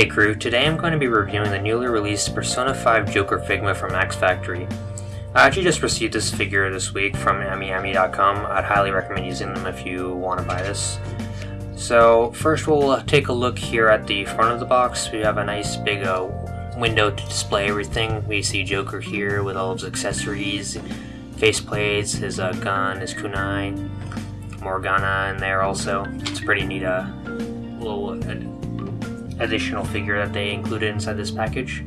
Hey crew, today I'm going to be reviewing the newly released Persona 5 Joker Figma from Max Factory. I actually just received this figure this week from AmiAmi.com. I'd highly recommend using them if you want to buy this. So first we'll take a look here at the front of the box. We have a nice big uh, window to display everything. We see Joker here with all of his accessories, faceplates, his uh, gun, his kunai, Morgana in there also. It's pretty neat uh, little additional figure that they included inside this package.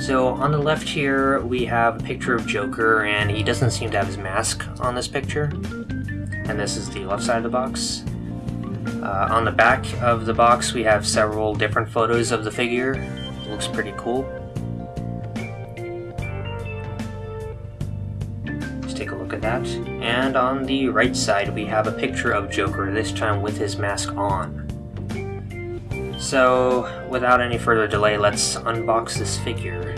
So on the left here we have a picture of Joker and he doesn't seem to have his mask on this picture. And this is the left side of the box. Uh, on the back of the box we have several different photos of the figure. It looks pretty cool. Let's take a look at that. And on the right side we have a picture of Joker, this time with his mask on. So, without any further delay, let's unbox this figure.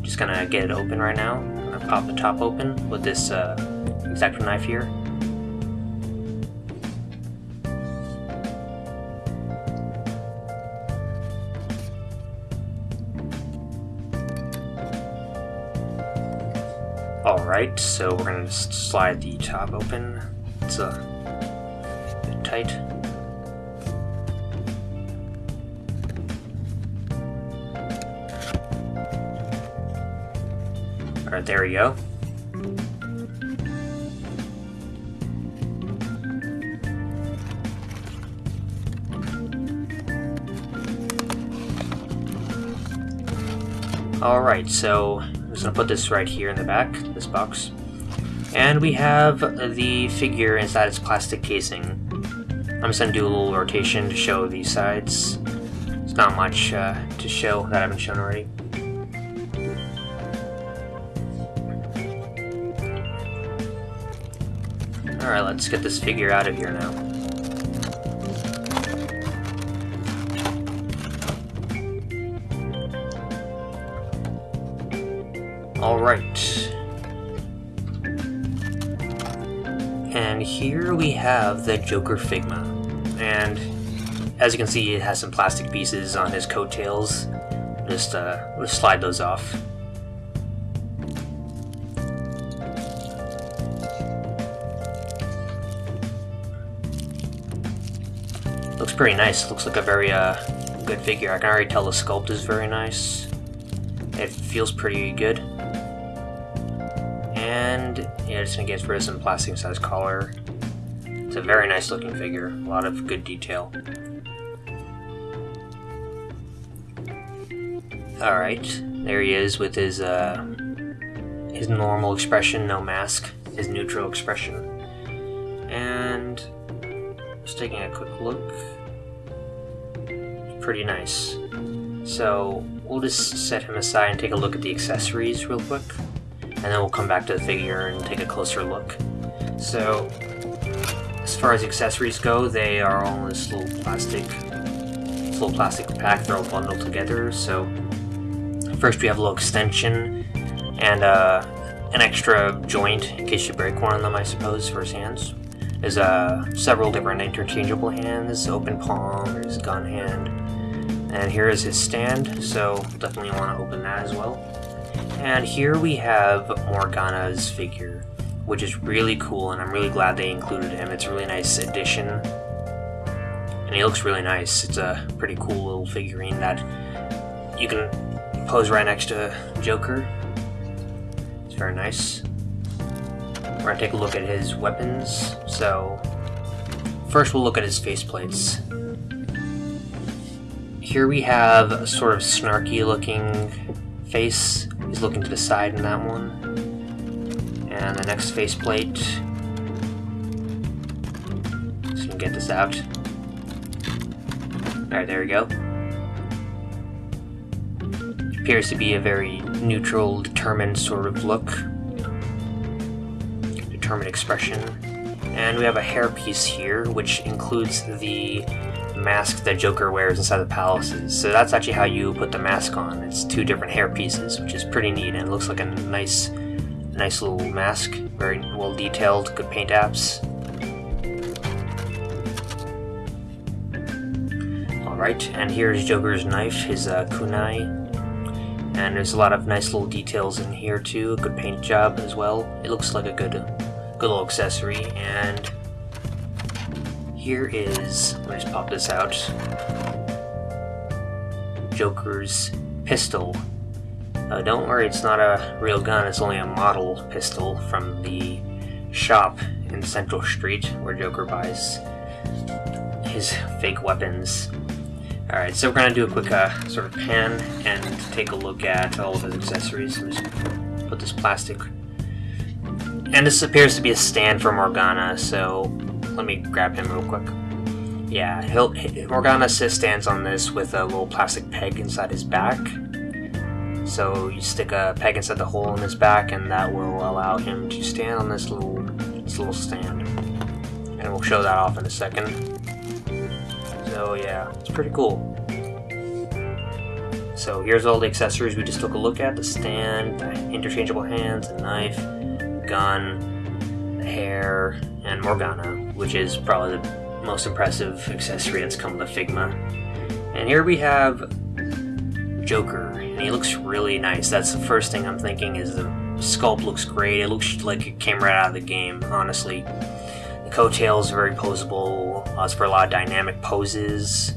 Just gonna get it open right now. I'm gonna pop the top open with this uh, X-Acto knife here. Alright, so we're gonna slide the top open. It's a bit tight. There we go. Alright, so I'm just gonna put this right here in the back, this box. And we have the figure inside its plastic casing. I'm just gonna do a little rotation to show these sides. It's not much uh, to show that I haven't shown already. Alright, let's get this figure out of here now. Alright. And here we have the Joker Figma. And as you can see, it has some plastic pieces on his coattails. Just, uh, just slide those off. Pretty nice. Looks like a very uh, good figure. I can already tell the sculpt is very nice. It feels pretty good. And yeah, just gonna get rid of some plastic size collar. It's a very nice looking figure. A lot of good detail. Alright, there he is with his uh, his normal expression, no mask, his neutral expression. And just taking a quick look. Pretty nice. So we'll just set him aside and take a look at the accessories real quick. And then we'll come back to the figure and take a closer look. So as far as accessories go, they are all in this little plastic little plastic pack. They're all bundled together. So first we have a little extension and uh, an extra joint in case you break one of them, I suppose, for his hands. There's uh, several different interchangeable hands, open palm, there's gun hand, and here is his stand, so definitely want to open that as well. And here we have Morgana's figure, which is really cool, and I'm really glad they included him. It's a really nice addition, and he looks really nice. It's a pretty cool little figurine that you can pose right next to Joker. It's very nice. We're gonna take a look at his weapons. So, first we'll look at his faceplates. Here we have a sort of snarky looking face. He's looking to the side in that one. And the next faceplate. Just gonna get this out. Alright, there we go. Appears to be a very neutral, determined sort of look determined expression. And we have a hairpiece here, which includes the mask that Joker wears inside the palaces. So that's actually how you put the mask on. It's two different hair pieces, which is pretty neat, and it looks like a nice, nice little mask. Very well detailed, good paint apps. Alright, and here's Joker's knife, his uh, kunai. And there's a lot of nice little details in here too, a good paint job as well. It looks like a good, good little accessory, and here is, let me just pop this out, Joker's pistol. Uh, don't worry, it's not a real gun, it's only a model pistol from the shop in Central Street where Joker buys his fake weapons. Alright, so we're going to do a quick uh, sort of pan and take a look at all of his accessories. Let just put this plastic... And this appears to be a stand for Morgana, so let me grab him real quick. Yeah, he'll, Morgana stands on this with a little plastic peg inside his back. So you stick a peg inside the hole in his back, and that will allow him to stand on this little, this little stand. And we'll show that off in a second. So yeah, it's pretty cool. So here's all the accessories we just took a look at. The stand, the interchangeable hands, the knife, gun, hair, and Morgana, which is probably the most impressive accessory that's come with Figma. And here we have Joker, and he looks really nice. That's the first thing I'm thinking is the sculpt looks great. It looks like it came right out of the game, honestly. The coattails are very posable, allows for a lot of dynamic poses,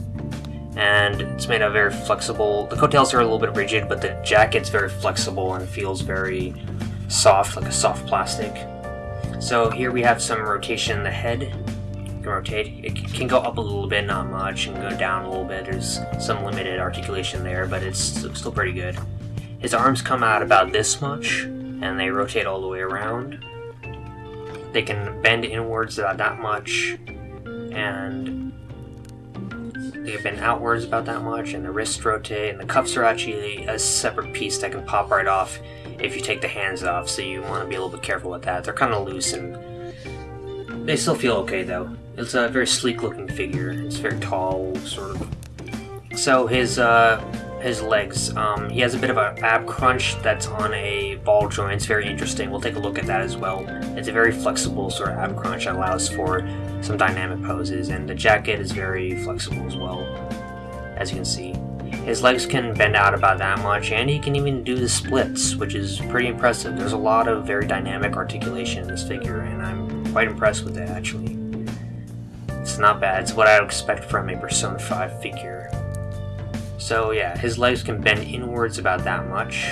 and it's made of very flexible. The coattails are a little bit rigid, but the jacket's very flexible and feels very soft, like a soft plastic. So here we have some rotation in the head, can rotate. It can go up a little bit, not much, and go down a little bit. There's some limited articulation there, but it's still pretty good. His arms come out about this much, and they rotate all the way around. They can bend inwards about that much, and they bend outwards about that much, and the wrists rotate, and the cuffs are actually a separate piece that can pop right off if you take the hands off, so you want to be a little bit careful with that. They're kind of loose and they still feel okay though. It's a very sleek looking figure. It's very tall, sort of. So his uh, his legs, um, he has a bit of an ab crunch that's on a ball joint. It's very interesting. We'll take a look at that as well. It's a very flexible sort of ab crunch that allows for some dynamic poses, and the jacket is very flexible as well, as you can see. His legs can bend out about that much, and he can even do the splits, which is pretty impressive. There's a lot of very dynamic articulation in this figure, and I'm quite impressed with it, actually. It's not bad. It's what I would expect from a Persona 5 figure. So yeah, his legs can bend inwards about that much.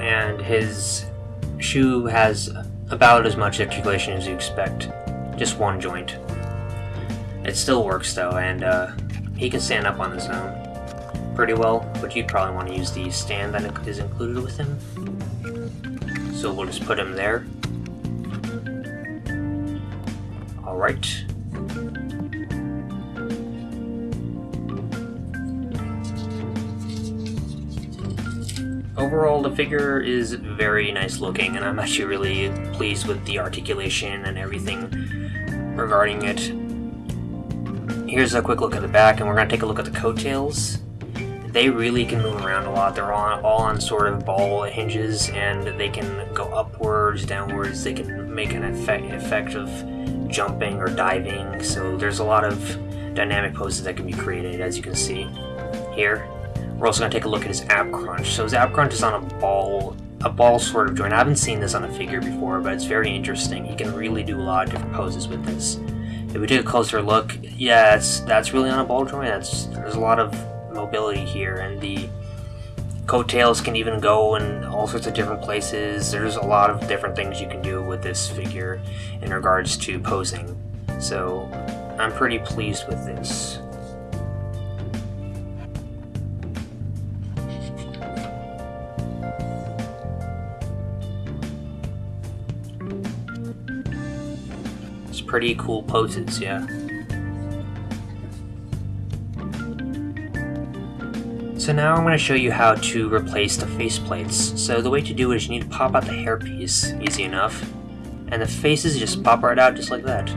And his shoe has about as much articulation as you expect. Just one joint. It still works though, and uh, he can stand up on his own pretty well, but you'd probably want to use the stand that is included with him. So we'll just put him there. Alright. Overall, the figure is very nice looking, and I'm actually really pleased with the articulation and everything regarding it. Here's a quick look at the back, and we're going to take a look at the coattails. They really can move around a lot. They're all, all on sort of ball hinges, and they can go upwards, downwards. They can make an effect, effect of jumping or diving, so there's a lot of dynamic poses that can be created, as you can see here. We're also going to take a look at his ab crunch. So his ab crunch is on a ball, a ball sort of joint. I haven't seen this on a figure before, but it's very interesting. He can really do a lot of different poses with this. If we take a closer look, yeah, that's really on a ball joint. That's There's a lot of mobility here, and the coattails can even go in all sorts of different places. There's a lot of different things you can do with this figure in regards to posing. So I'm pretty pleased with this. Pretty cool poses, yeah. So now I'm going to show you how to replace the faceplates. So the way to do it is you need to pop out the hairpiece, easy enough, and the faces just pop right out just like that.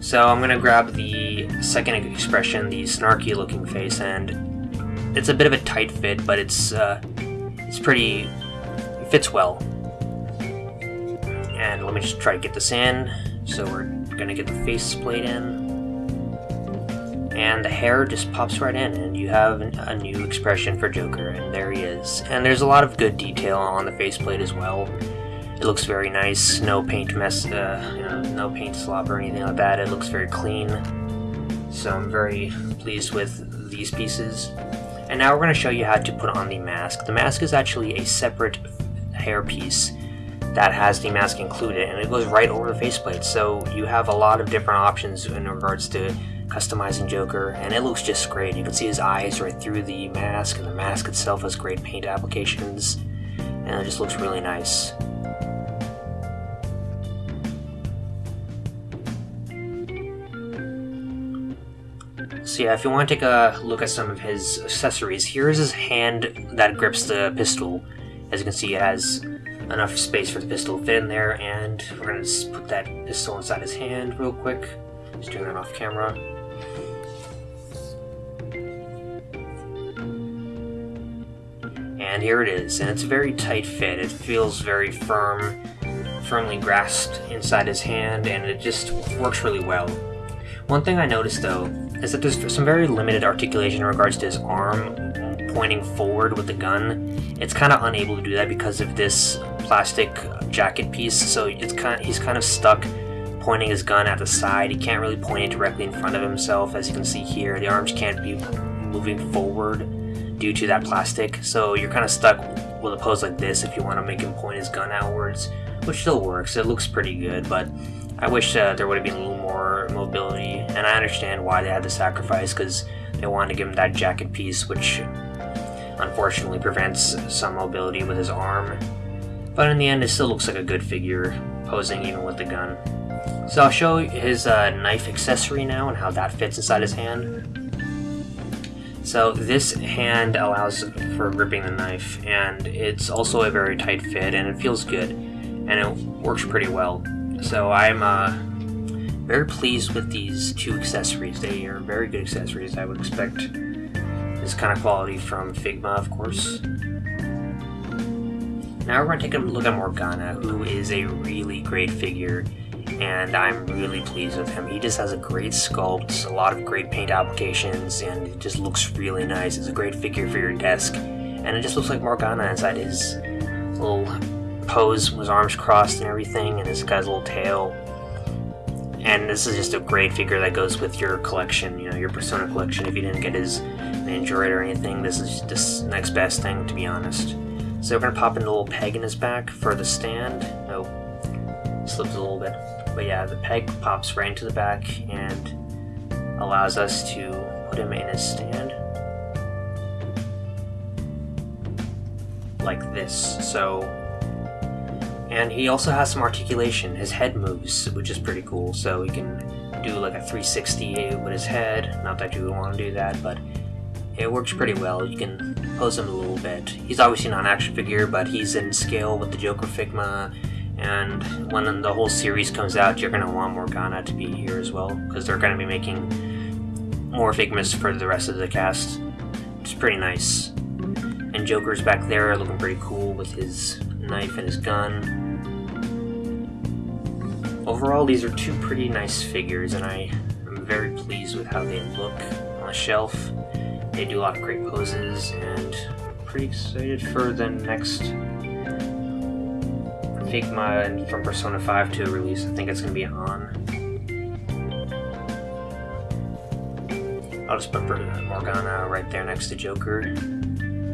So I'm going to grab the second expression, the snarky looking face, and it's a bit of a tight fit, but it's, uh, it's pretty, it fits well. And let me just try to get this in. So we're to get the face plate in. and the hair just pops right in, and you have a new expression for Joker, and there he is. And there's a lot of good detail on the faceplate as well. It looks very nice, no paint mess, uh, you know, no paint slop or anything like that. It looks very clean, so I'm very pleased with these pieces. And now we're going to show you how to put on the mask. The mask is actually a separate hair piece that has the mask included, and it goes right over the faceplate. So you have a lot of different options in regards to customizing Joker, and it looks just great. You can see his eyes right through the mask, and the mask itself has great paint applications, and it just looks really nice. So yeah, if you want to take a look at some of his accessories, here is his hand that grips the pistol. As you can see, it has enough space for the pistol to fit in there, and we're going to put that pistol inside his hand real quick. Just doing that off camera. And here it is, and it's a very tight fit. It feels very firm, firmly grasped inside his hand, and it just works really well. One thing I noticed though is that there's some very limited articulation in regards to his arm pointing forward with the gun. It's kind of unable to do that because of this plastic jacket piece, so it's kind of, he's kind of stuck pointing his gun at the side. He can't really point it directly in front of himself, as you can see here. The arms can't be moving forward due to that plastic, so you're kind of stuck with a pose like this if you want to make him point his gun outwards, which still works. It looks pretty good, but I wish uh, there would have been a little more mobility, and I understand why they had to sacrifice, because they wanted to give him that jacket piece, which unfortunately prevents some mobility with his arm. But in the end, it still looks like a good figure, posing even with the gun. So I'll show his uh, knife accessory now and how that fits inside his hand. So this hand allows for gripping the knife, and it's also a very tight fit, and it feels good, and it works pretty well. So I'm uh, very pleased with these two accessories. They are very good accessories. I would expect this kind of quality from Figma, of course. Now we're going to take a look at Morgana, who is a really great figure and I'm really pleased with him. He just has a great sculpt, a lot of great paint applications, and it just looks really nice. It's a great figure for your desk, and it just looks like Morgana inside his little pose with his arms crossed and everything, and this guy's little tail. And this is just a great figure that goes with your collection, you know, your Persona collection. If you didn't get his Nendoroid or anything, this is just next best thing, to be honest. So we're gonna pop in a little peg in his back for the stand. Oh, slips a little bit. But yeah, the peg pops right into the back and allows us to put him in his stand. Like this. So, and he also has some articulation. His head moves, which is pretty cool. So he can do like a 360 eh, with his head. Not that you would want to do that, but it works pretty well. You can pose him a little bit. He's obviously not an action figure, but he's in scale with the Joker Figma and when the whole series comes out, you're going to want Morgana to be here as well, because they're going to be making more Figmas for the rest of the cast. It's pretty nice. And Joker's back there looking pretty cool with his knife and his gun. Overall, these are two pretty nice figures, and I am very pleased with how they look on the shelf. They do a lot of great poses, and pretty excited for the next Figma from Persona 5 to release. I think it's going to be on. I'll just put Morgana right there next to Joker,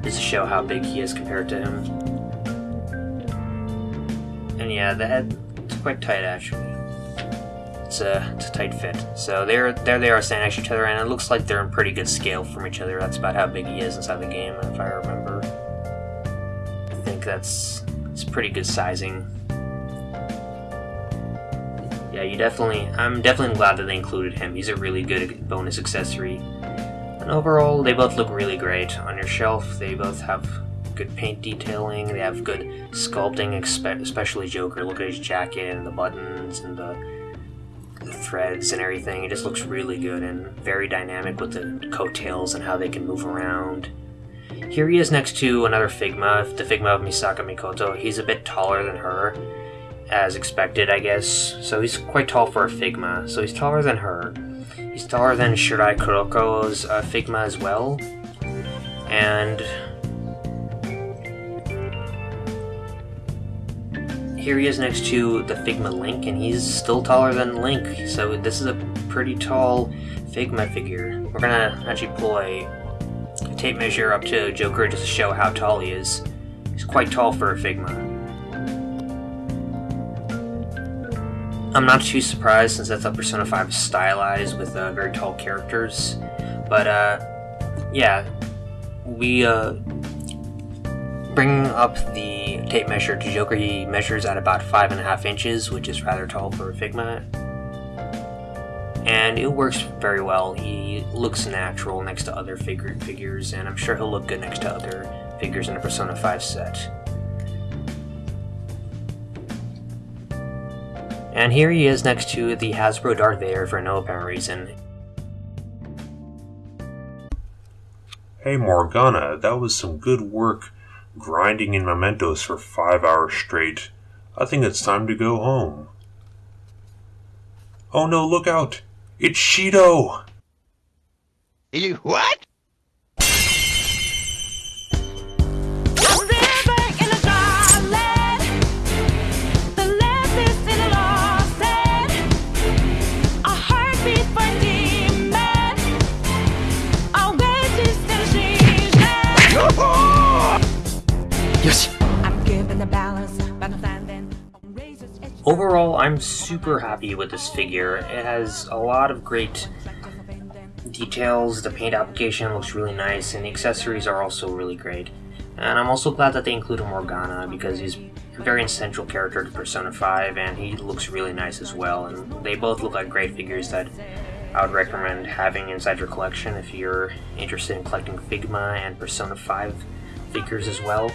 just to show how big he is compared to him. And yeah, the head quite tight actually. It's a, it's a tight fit. So there, there they are standing next to each other, and it looks like they're in pretty good scale from each other. That's about how big he is inside the game, if I remember. I think that's it's pretty good sizing. Yeah, you definitely, I'm definitely glad that they included him. He's a really good bonus accessory. And overall, they both look really great on your shelf. They both have good paint detailing. They have good sculpting, especially Joker. Look at his jacket and the buttons and the, the threads and everything. It just looks really good and very dynamic with the coattails and how they can move around. Here he is next to another Figma, the Figma of Misaka Mikoto. He's a bit taller than her, as expected, I guess. So he's quite tall for a Figma, so he's taller than her. He's taller than Shirai Kuroko's uh, Figma as well. And here he is next to the Figma Link, and he's still taller than Link. So this is a pretty tall Figma figure. We're gonna actually pull a tape measure up to Joker just to show how tall he is. He's quite tall for a Figma. I'm not too surprised since that's how Persona 5 is stylized with uh, very tall characters. But, uh, yeah, we, uh, bring up the tape measure to Joker. He measures at about 5.5 inches, which is rather tall for a Figma. And it works very well. He looks natural next to other figure figures, and I'm sure he'll look good next to other figures in the Persona 5 set. And here he is next to the Hasbro Darth Vader for no apparent reason. Hey Morgana, that was some good work grinding in mementos for five hours straight. I think it's time to go home. Oh no, look out! It's Shido! You what? Overall, I'm super happy with this figure. It has a lot of great details, the paint application looks really nice, and the accessories are also really great. And I'm also glad that they included Morgana, because he's a very essential character to Persona 5, and he looks really nice as well, and they both look like great figures that I would recommend having inside your collection if you're interested in collecting Figma and Persona 5 figures as well.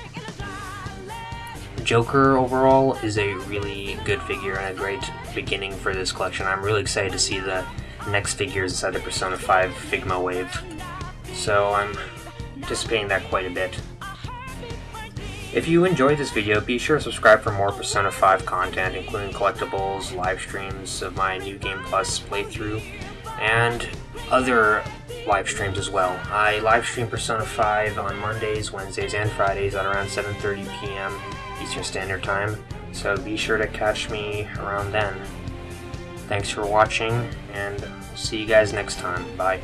Joker overall is a really good figure and a great beginning for this collection. I'm really excited to see the next figures inside the Persona 5 Figma wave. So I'm anticipating that quite a bit. If you enjoyed this video, be sure to subscribe for more Persona 5 content, including collectibles, live streams of my New Game Plus playthrough, and other live streams as well. I live stream Persona 5 on Mondays, Wednesdays, and Fridays at around 7.30 p.m. Eastern Standard Time, so be sure to catch me around then. Thanks for watching, and see you guys next time. Bye.